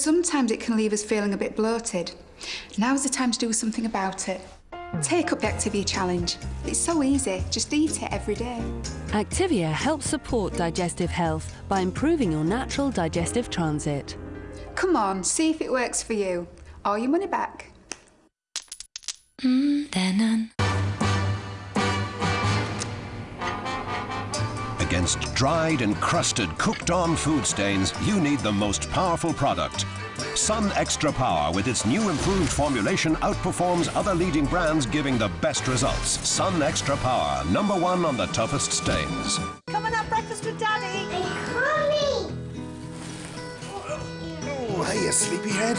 Sometimes it can leave us feeling a bit bloated. Now's the time to do something about it. Take up the Activia challenge. It's so easy, just eat it every day. Activia helps support digestive health by improving your natural digestive transit. Come on, see if it works for you. Or your money back. Mm, Against dried and crusted cooked-on food stains, you need the most powerful product. Sun Extra Power with its new improved formulation outperforms other leading brands giving the best results. Sun Extra Power, number one on the toughest stains. Come and have breakfast with Daddy. Oh, hey, you sleepyhead.